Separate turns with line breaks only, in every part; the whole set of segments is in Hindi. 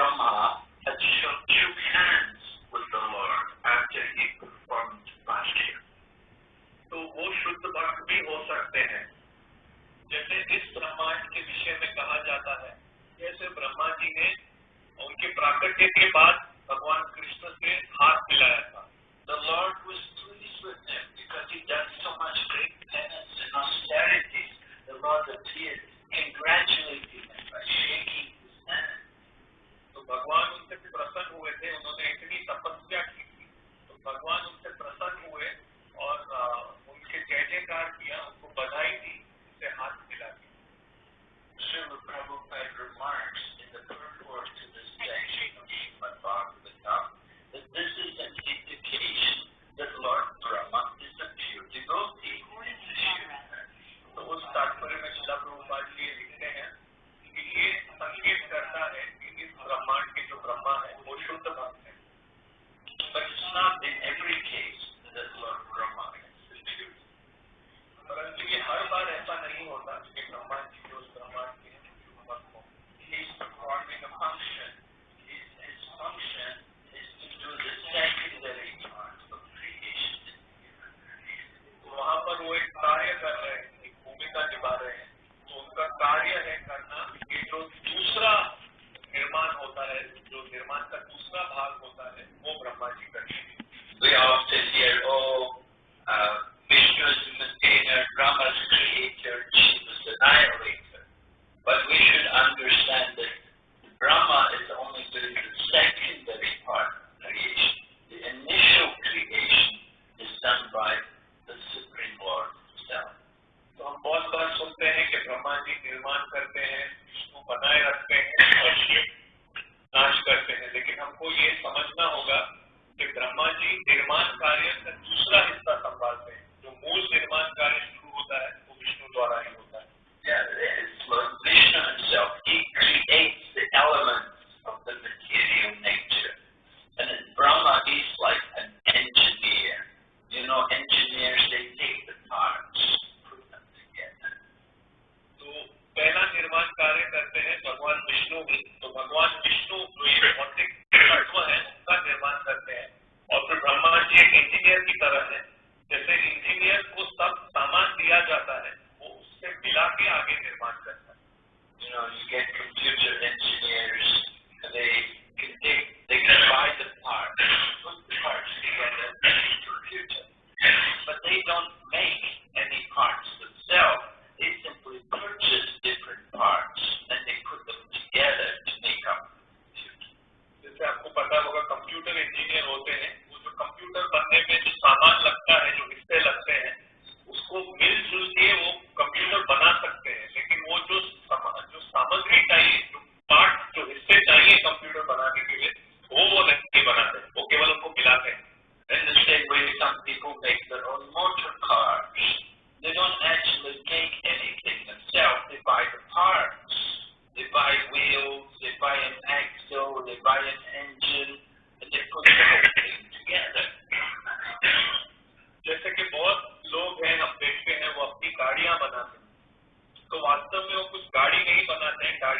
Brahma had shook two hands with the Lord after he performed last year.
तो वो शुद्ध भक्त भी हो सकते हैं जैसे इस ब्रह्मांड के विषय में कहा जाता है जैसे ब्रह्मा जी ने उनके प्राकट्य के बाद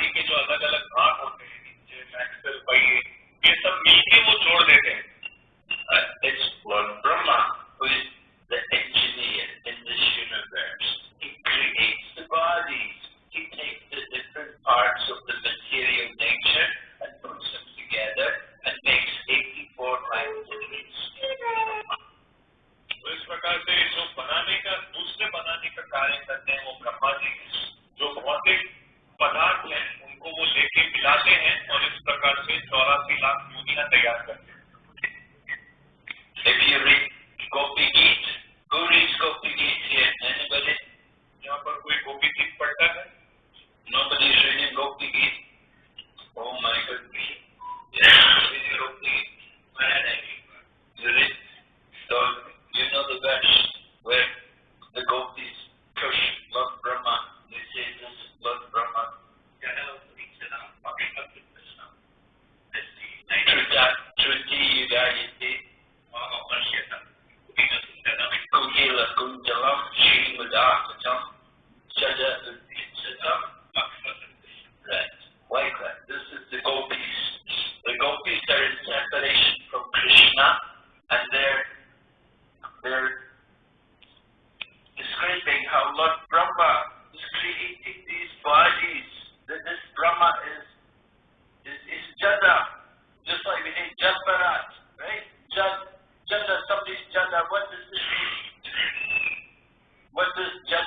गाड़ी के जो अलग अलग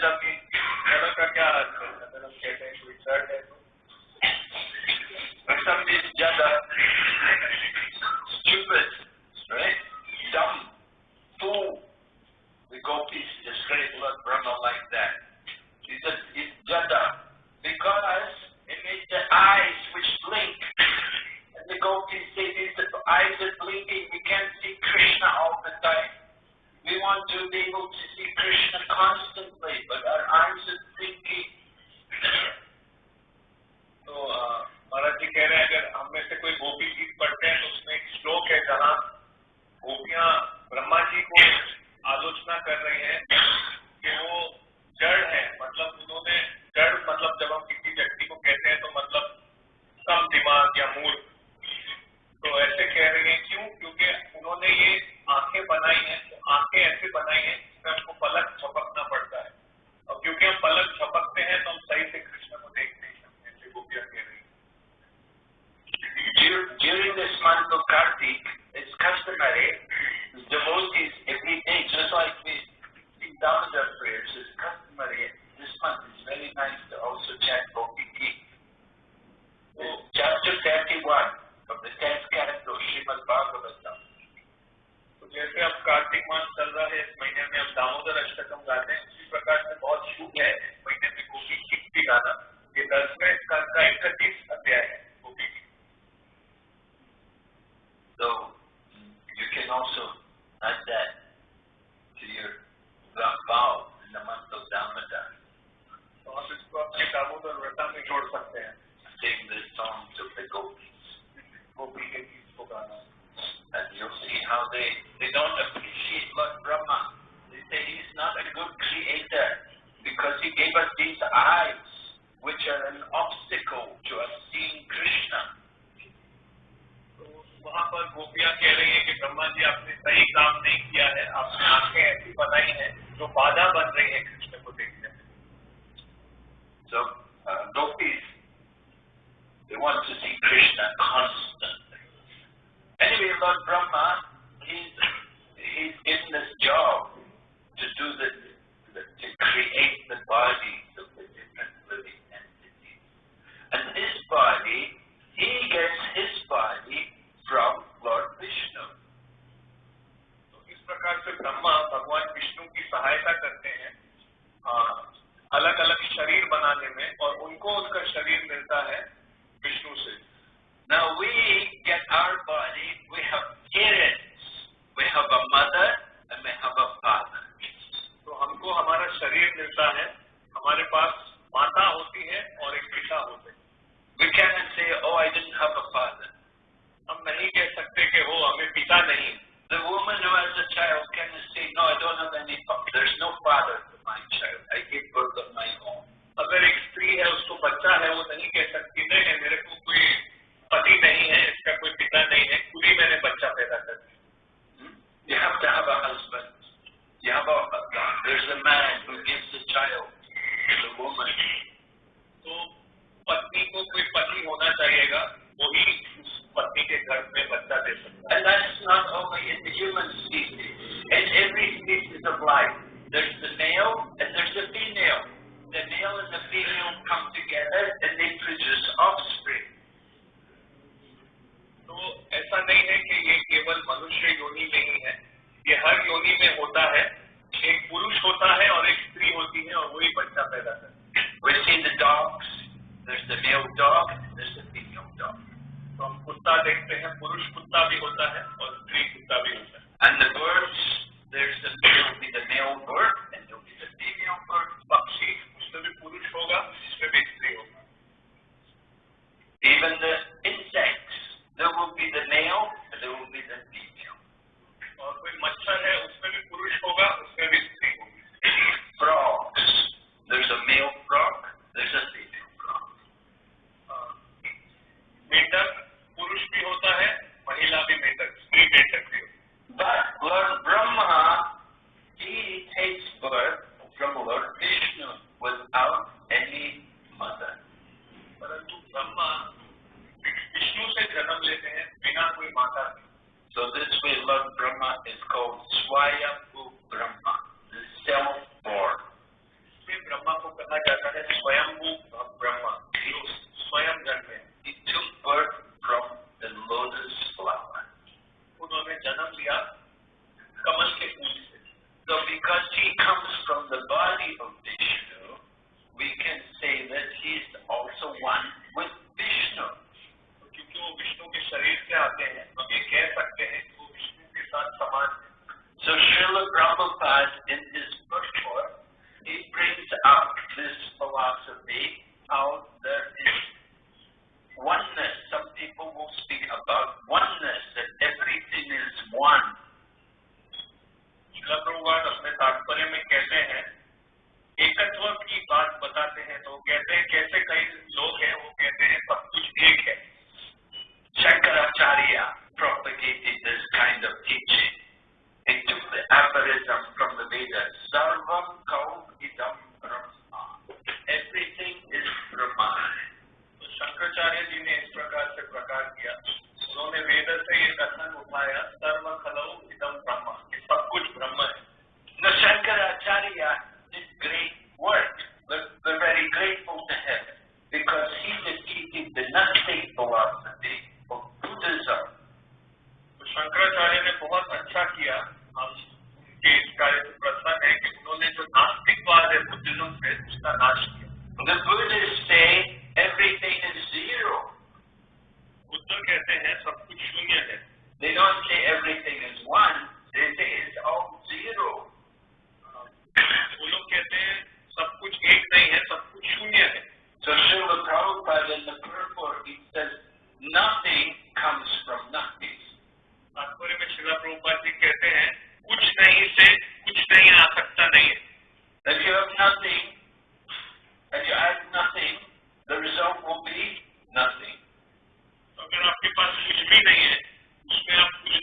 up And that's not only in the human species, in every species of life.
Vishnu के शरीर से आते हैं हम ये कह सकते हैं कि वो विष्णु के साथ समान है
Srila Prabhupada in his purport, he brings up this philosophy how there is oneness. Some people will speak about oneness, that everything is one.
शिला प्रभुपाद अपने तात्पर्य में कहते हैं एकत्व की बात बताते हैं तो कहते हैं कैसे कई लोग हैं वो कहते हैं सब कुछ एक है
Shankaracharya propagated this kind of teaching. He took the aphorism from the Vedas. Sarvam kau idam brahma. Everything is Brahman.
तो शंकराचार्य जी ने इस प्रकार से प्रकार किया उन्होंने वेद से ये कथन उठाया सर्व खलौ इदम ब्रह्म कि सब कुछ ब्रह्म है
Now Shankaracharya did great work. We're, we're very grateful to him because he defeated the Gnostic philosophy of Buddhism.
तो शंकराचार्य ने बहुत अच्छा किया हम उनके इस कार्य से प्रसन्न है कि उन्होंने जो नास्तिकवाद है बुद्धिज्म से उसका नाश किया
The Buddhists say everything is zero.
Buddha कहते हैं सब कुछ शून्य है
They don't say everything is one. They say it's all zero.
वो लोग कहते हैं सब कुछ एक नहीं है सब कुछ शून्य है
So Srila Prabhupada in the purport, he says, nothing comes from nothing.
तात्पर्य में शिला प्रभुपाद जी कहते हैं कुछ नहीं से कुछ नहीं आ सकता नहीं है।
If you have nothing, and you add nothing, the result will be nothing.
तो अगर आपके पास कुछ भी नहीं है उसमें आप कुछ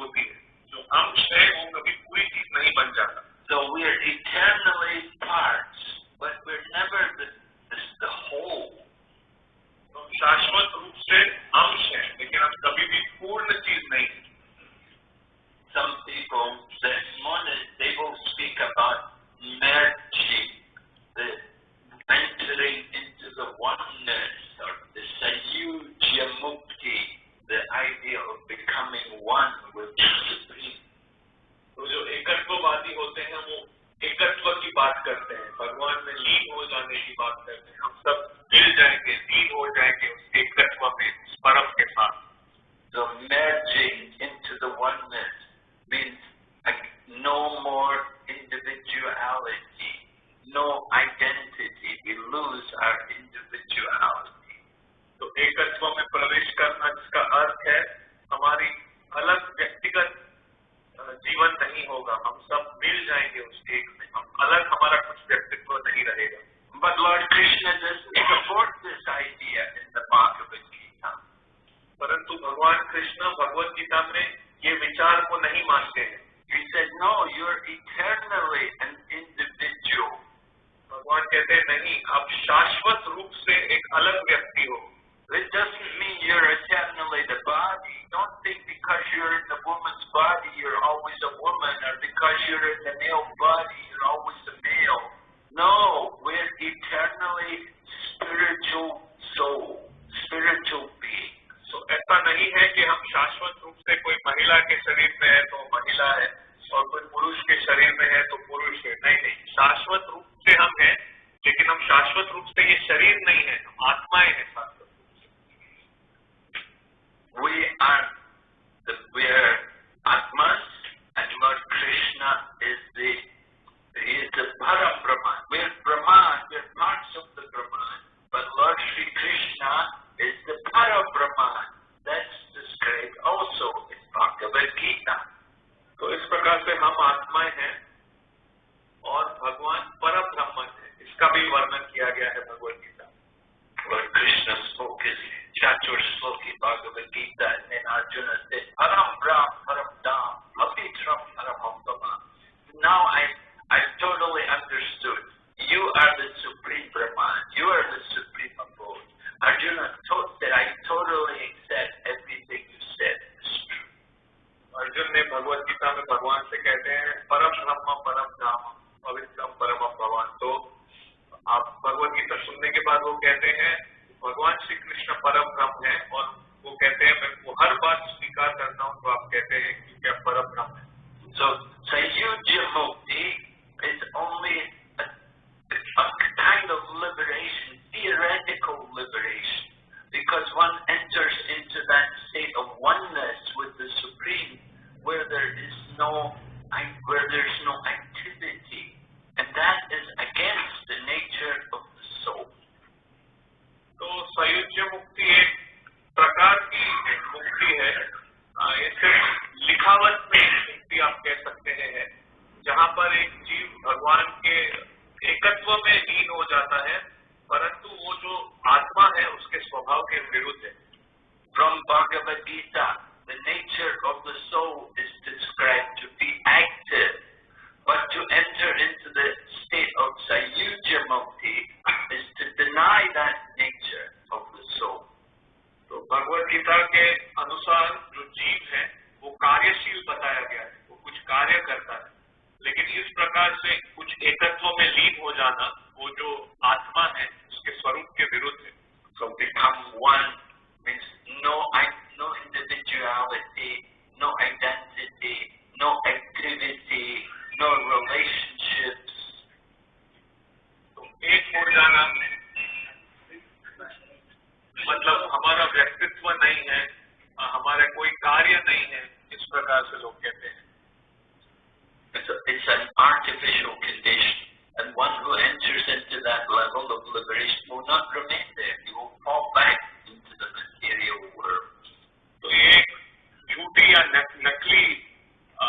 होती है। जो अंश है वो कभी भगवान के एकत्व में लीन हो जाता है, परंतु वो जो आत्मा है, उसके स्वभाव के विरुद्ध है।
From Bhagavad Gita the nature of the so is describe to be active but to enter in the state of sayujya mukti nature of the soul
तो भगवत गीता के अनुसार जो जीव है, वो कार्यशील बताया गया है, वो कुछ कार्य करता है। लेकिन इस प्रकार से कुछ एकत्व में लीन हो जाना वो जो आत्मा है उसके स्वरूप के विरुद्ध है।
So become one means no, i- no individuality, no identity, no activity, no relationships.
तो एक हो जाना। मतलब हमारा व्यक्तित्व नहीं है हमारा कोई कार्य नहीं है इस प्रकार से लोग कहते हैं।
It's, a, it's an artificial condition, and one who enters into that level of liberation will not remain there. He will fall back into the material world.
तो ये एक झूठी या नक- नकली अ,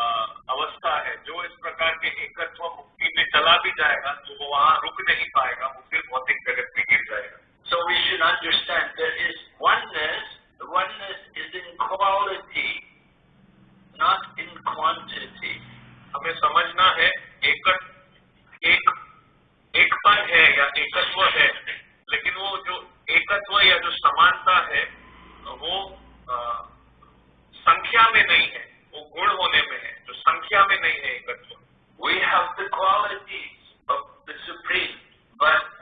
अवस्था है जो इस प्रकार के एकत्व मुक्ति में चला भी जाएगा तो वो वहां रुक नहीं पाएगा वो फिर भौतिक जगत में गिर जाएगा
So we should understand there is oneness. The oneness is in quality, not in quantity.
हमें समझना है एकत एक एकपन है या एकत्व है लेकिन वो जो एकत्व या जो समानता है वो आ, संख्या में नहीं है वो गुण होने में है जो संख्या में नहीं है एकत्व।
We have the quality of the supreme but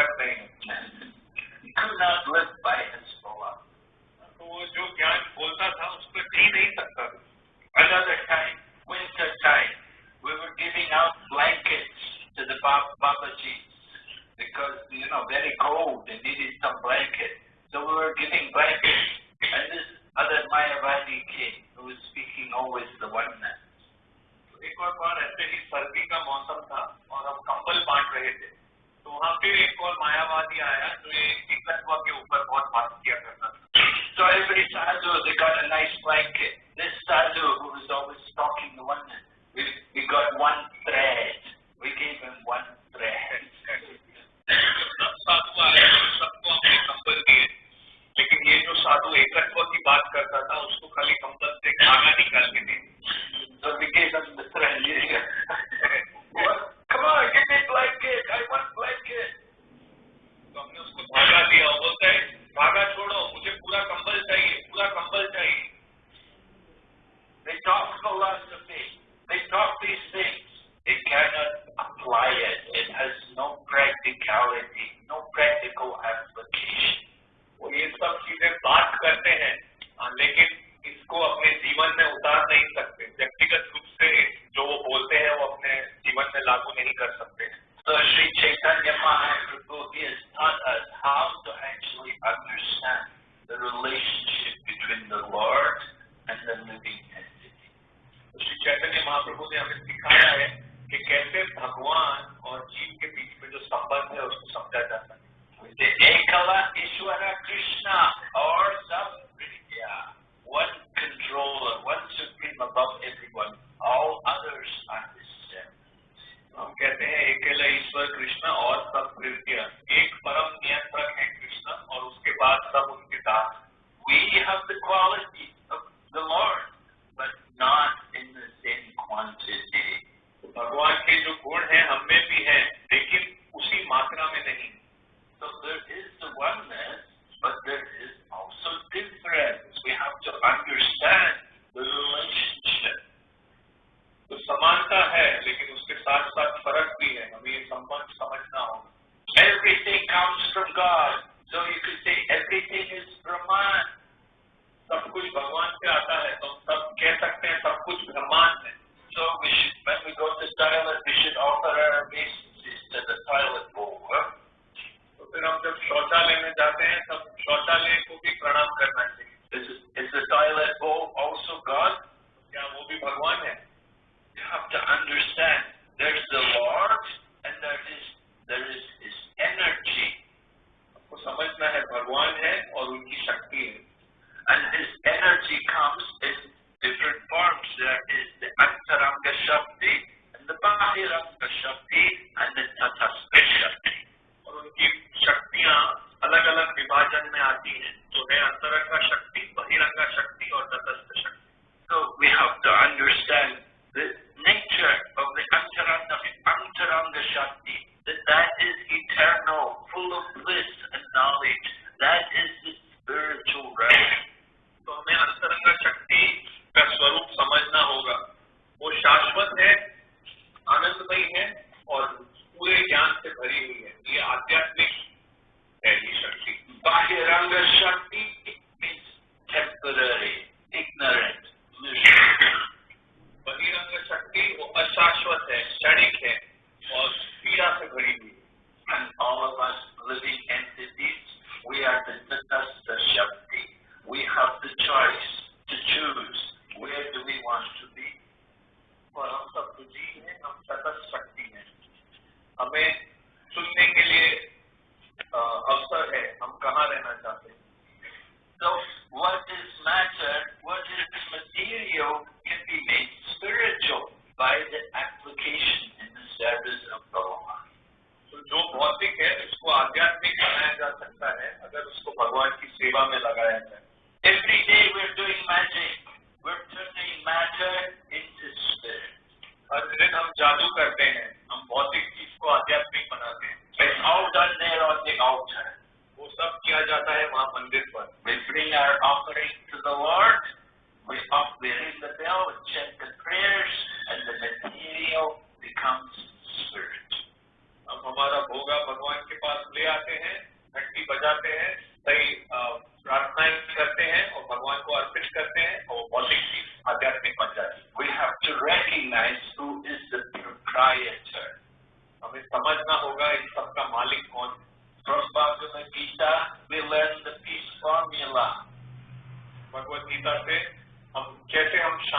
एक है कुछ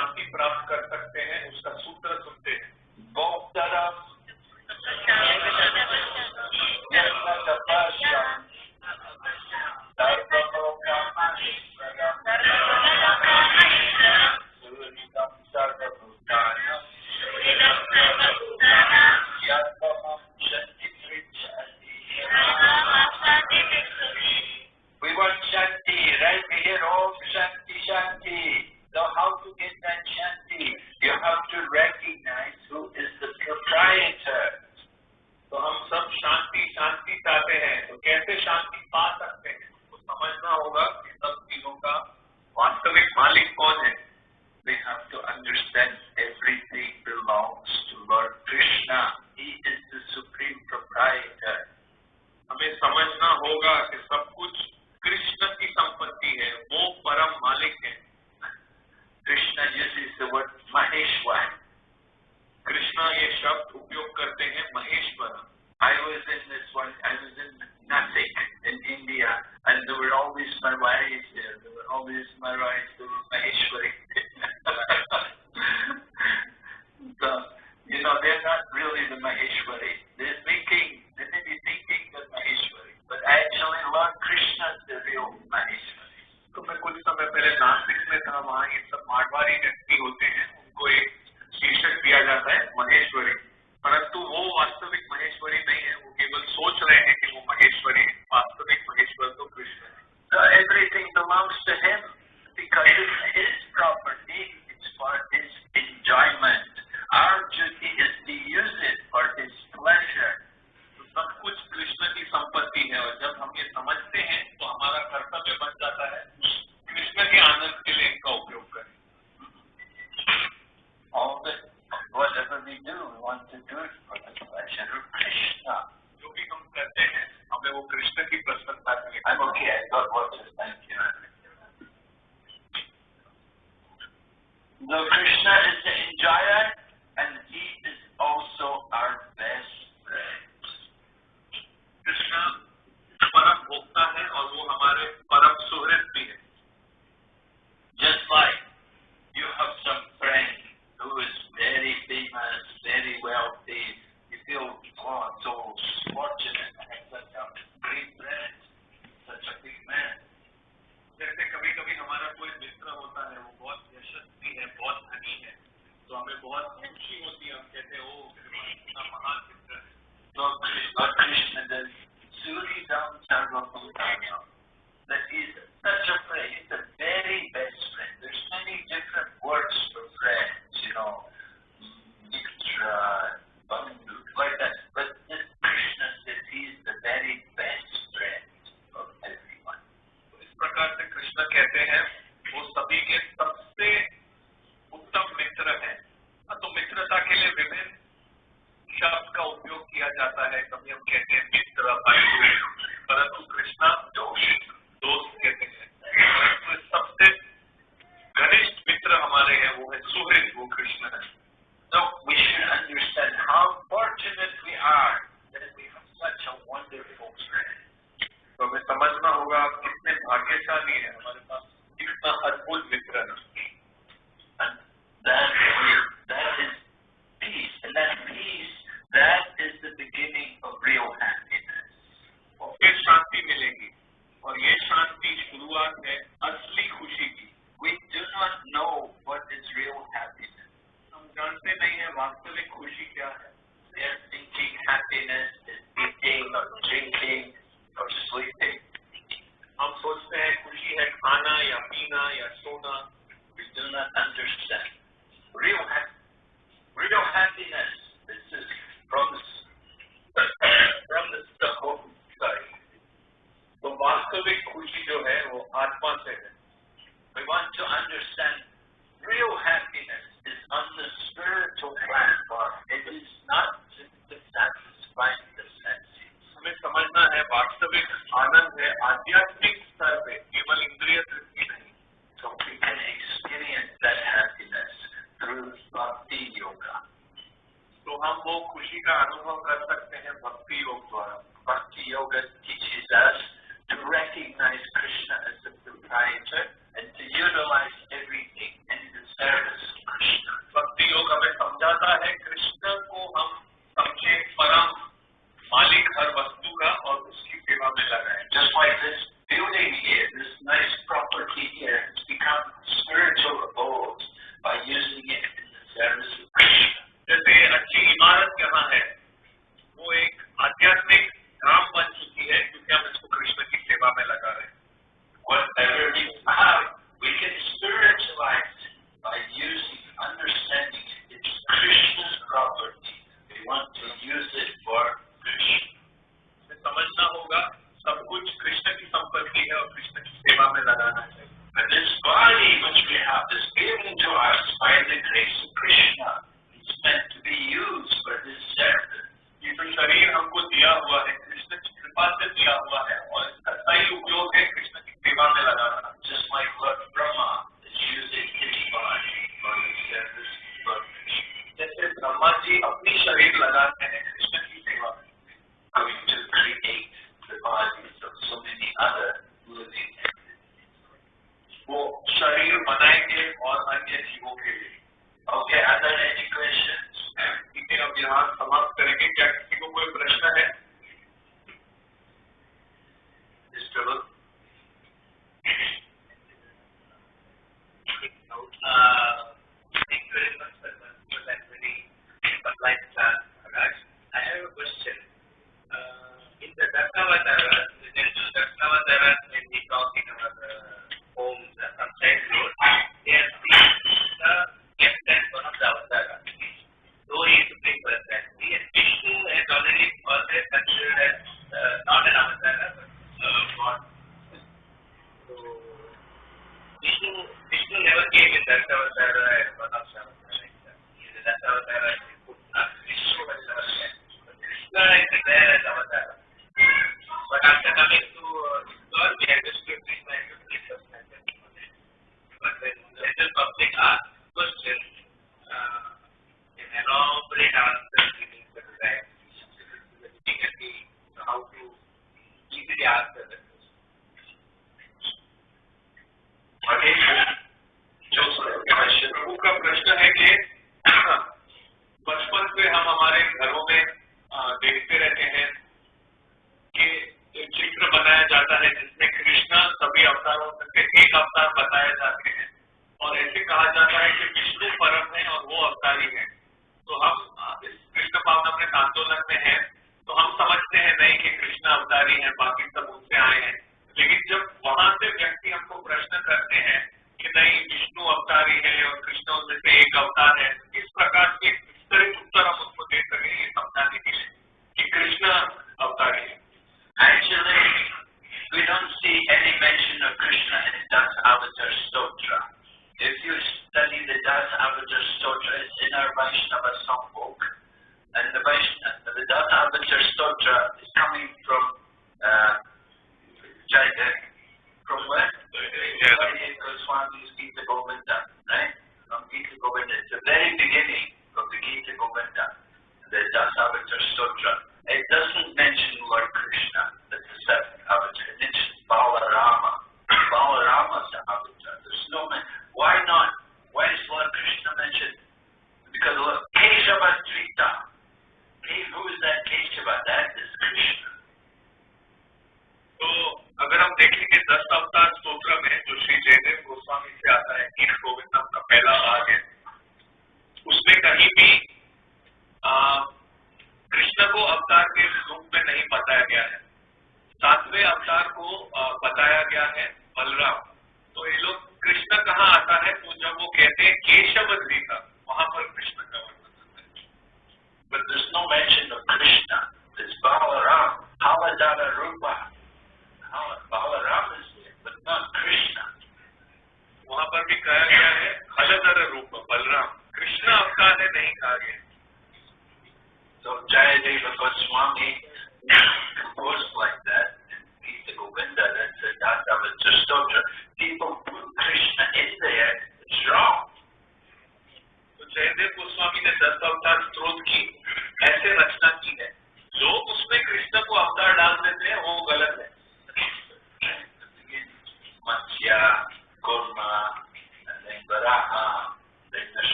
शांति प्राप्त कर सकते हैं उसका सूत्र
motherfucker.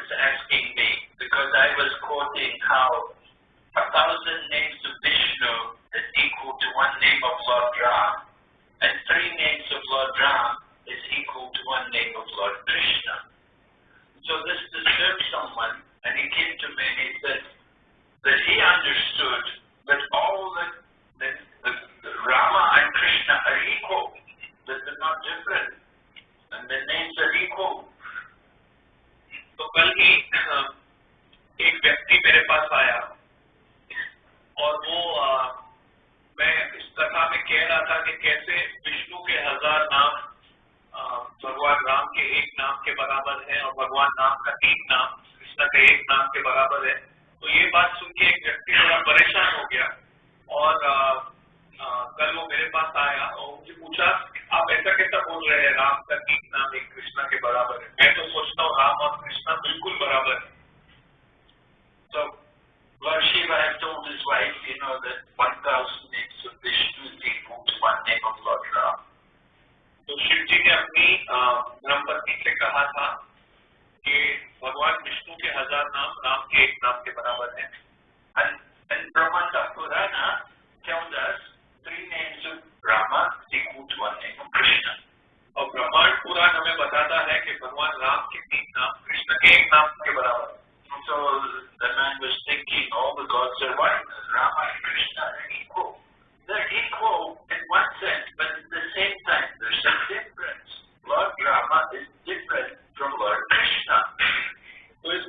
was
asking me because I was quoting how a thousand names of Vishnu is equal to one name of Lord Ram, and three names of Lord Ram is equal to one name of Lord Krishna. So this disturbed someone, and he came to me and he said that he understood that all the, the, the Rama and Krishna are equal, that they're not different, and the names are equal.
कल ही एक व्यक्ति मेरे पास आया और वो आ, मैं इस कथा में कह रहा था कि कैसे विष्णु के हज़ार नाम भगवान राम के एक नाम के बराबर है और भगवान राम का तीन नाम कृष्णा के एक नाम के बराबर है। तो ये बात सुन के एक व्यक्ति थोड़ा परेशान हो गया और आ, आ, कल वो मेरे पास आया और मुझे पूछा आप ऐसा कैसा बोल रहे हैं? राम का तीन नाम एक कृष्णा के बराबर है। मैं तो सोचता हूँ राम और कृष्णा बिल्कुल बराबर है।
तो वर्षी वह तो उस wife you know one thousand name so ji quotes one name of lord
तो शिव जी ने अपनी ब्रह्मपत्नी से कहा था कि भगवान विष्णु के हज़ार नाम, राम के एक नाम के बराबर है। एंड ब्रह्मा डॉक्टर है ना, क्या थ्री नेम्स ब्रह्मा त्रिकूट कृष्ण और ब्रह्मांड पूरा हमें बताता है
कि
भगवान राम के तीन नाम कृष्ण के एक नाम के
बराबर So the man was thinking all the gods are one, Rama and
Krishna are equal.
They're equal in
one sense,
but at the same time there's a difference. Lord Rama is different from Lord
Krishna. तो इस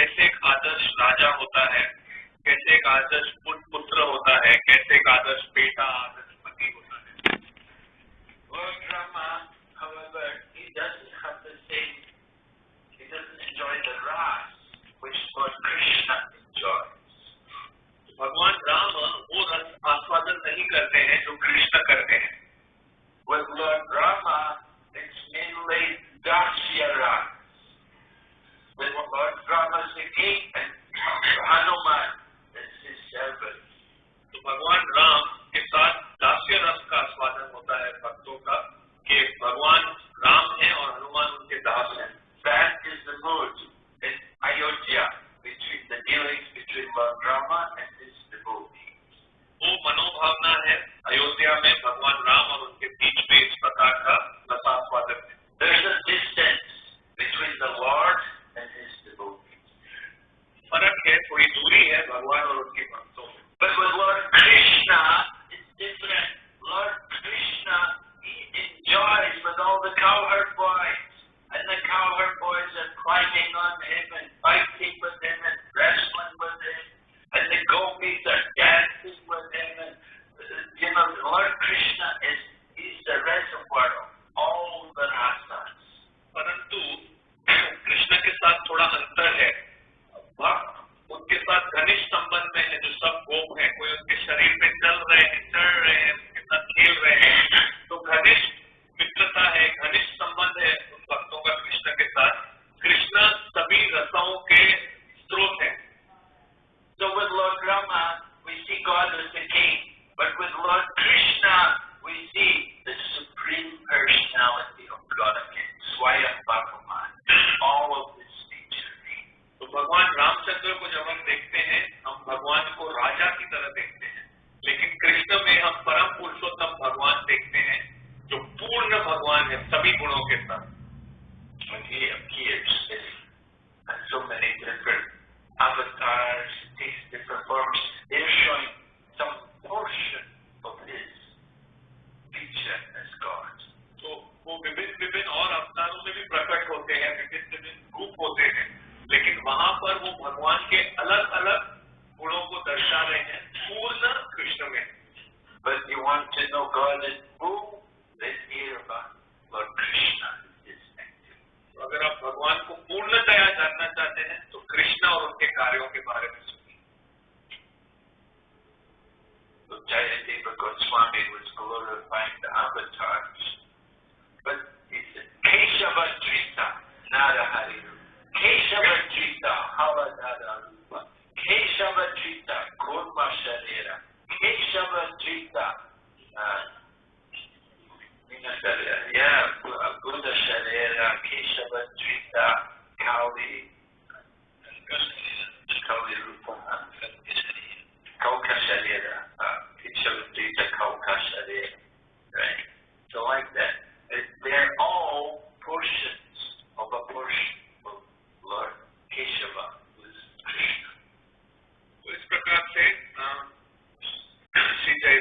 कैसे एक आदर्श राजा होता है कैसे एक आदर्श पुत्र होता है कैसे एक आदर्श बेटा आदर्श पति होता है। भगवान राम वो रस आस्वादन नहीं करते हैं जो कृष्ण करते हैं।
Well, Lord Rama, it's mainly Dasya is is
तो भगवान राम के साथ दास्य रस का आस्वादन होता है भक्तों का भगवान राम हैं और हनुमान उनके दास हैं
is.
वो मनोभावना है अयोध्या में भगवान राम और उनके बीच में इस प्रकार का रसास्वादन है
There's a distance between the Lord.
फर्क है थोड़ी दूरी है भगवान और उनके भक्तों में
But with Lord Krishna, it's different. Lord Krishna, he enjoys with all the cowherd boys. And the cowherd boys are climbing on him and fighting with him and wrestling with him. And the gopis are dancing with him. And, uh, you know, Lord Krishna is, he's the reservoir of all the rasas.
परंतु कृष्ण के साथ थोड़ा अंतर है भक्त उनके साथ घनिष्ठ संबंध में है जो सब गोप है कोई उनके शरीर में चल रहे हैं चढ़ रहे हैं उनके साथ खेल रहे हैं तो घनिष्ठ मित्रता है घनिष्ठ संबंध है उन भक्तों का कृष्ण के साथ कृष्ण सभी रसों के स्रोत है
So with Lord Rama, we see God as the king. But with Lord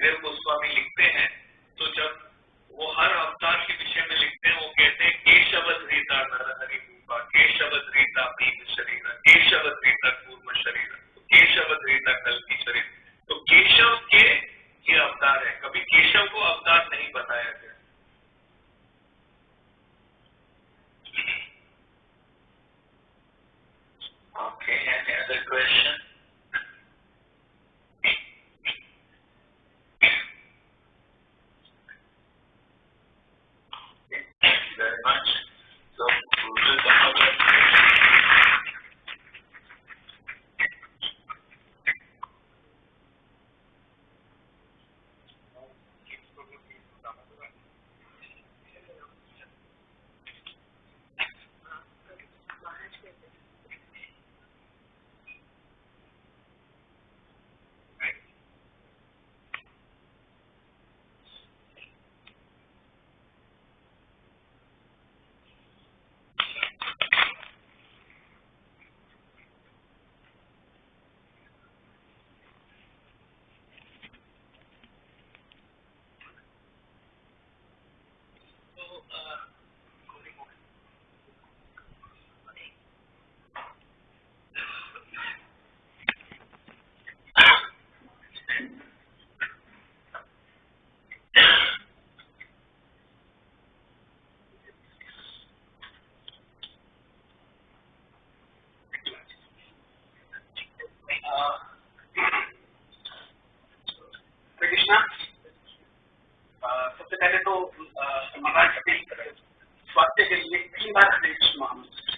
धीर गोस्वामी लिखते हैं तो जब वो हर अवतार के विषय में लिखते हैं, वो कहते हैं केशवत रीता नर हरि रूपा केशवत रीता प्रीत शरीर
केशवत सबसे पहले तो महाराज पटेल स्वास्थ्य के लिए तीन बार हरे कृष्ण महामंत्र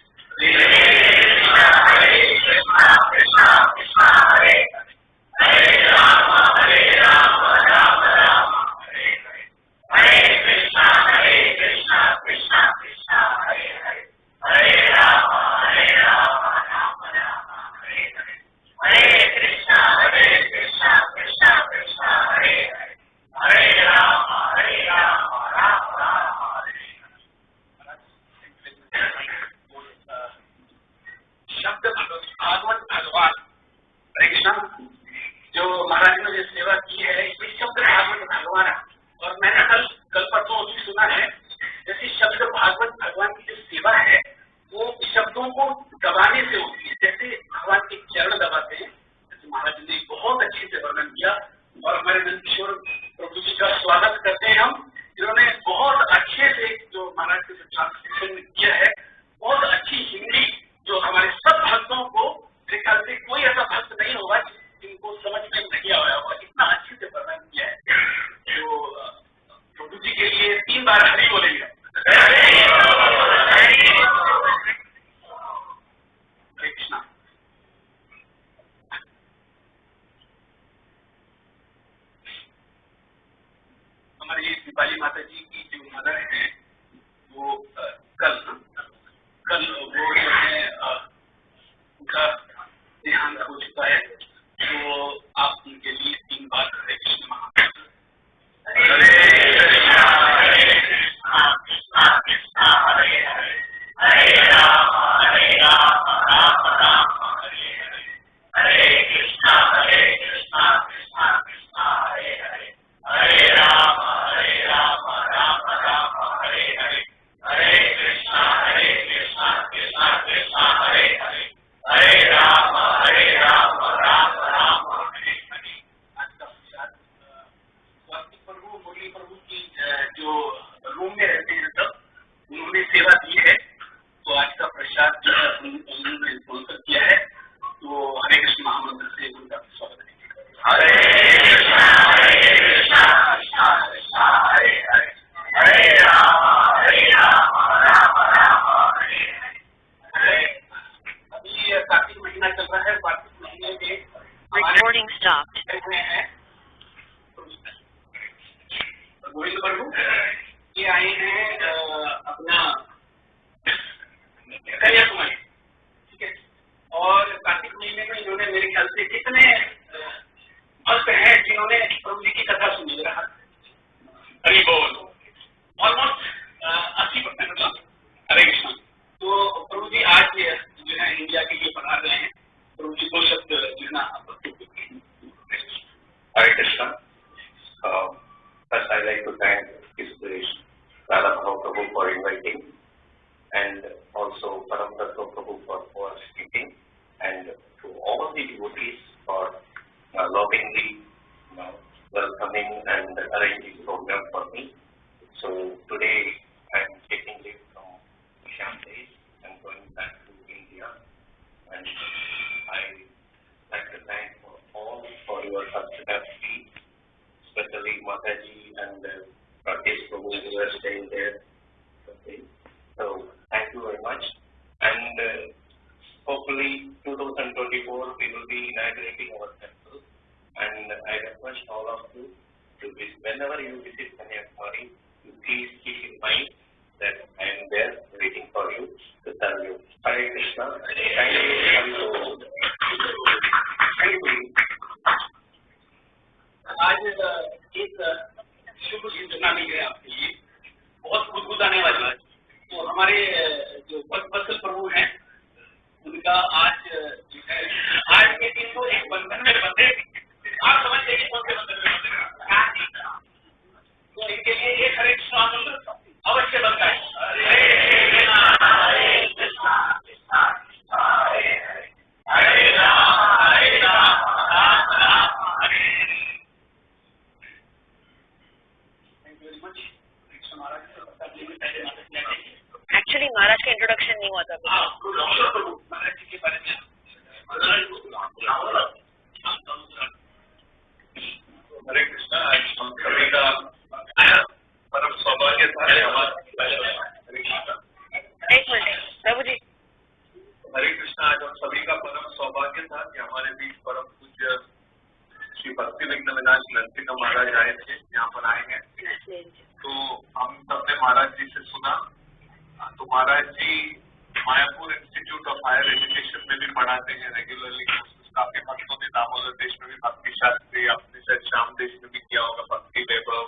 करते हैं
रेगुलरली कोर्सेज काफ़ी मस्त होते दामोदर देश में भी भक्ति शास्त्री आपने शायद श्याम देश में भी किया होगा भक्ति वैभव।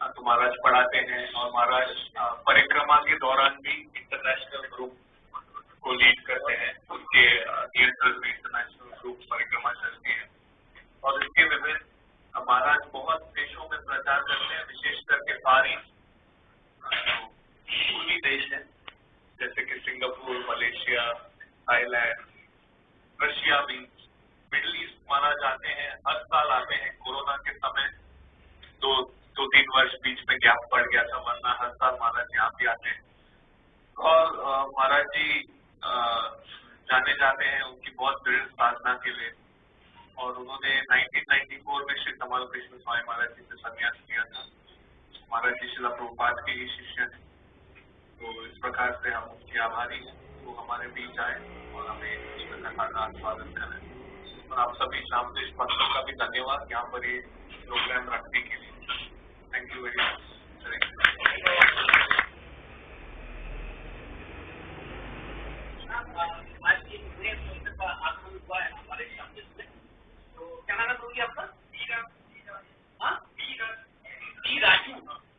हाँ, तो महाराज पढ़ाते हैं और महाराज हाँ, परिक्रमा के दौरान भी इंटरनेशनल ग्रुप को लीड करते हैं। उनके नियंत्रण हाँ, में इंटरनेशनल ग्रुप परिक्रमा चलती है। और इसके विभिन्न महाराज बहुत देशों में प्रचार करते हैं, विशेष करके पारी तो देश है। जैसे कि सिंगापुर, मलेशिया, थाईलैंड रशिया में। मिडल ईस्ट माना जाते हैं, हर साल आते हैं कोरोना के समय। दो दो, तीन वर्ष बीच में गैप पड़ गया था, वरना हर साल महाराज जी आप भी आते हैं। और महाराज जी जाने जाते हैं उनकी बहुत दृढ़ साधना के लिए। और उन्होंने 1994 में श्री कमल कृष्ण स्वामी महाराज जी से संन्यास लिया था। महाराज जी शिला प्रभुपात के ही शिष्य थे तो इस प्रकार से हम उनके आभारी हैं। वो हमारे बीच आए और हमें जीवन का खाना स्वागत करें और आप सभी शाम देश का भी धन्यवाद यहाँ पर ये प्रोग्राम रखने के लिए थैंक यू वेरी मच
आज की आपका राजू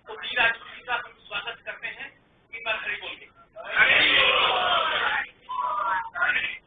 तो बी राजू जी का हम स्वागत करते हैं बोलिए already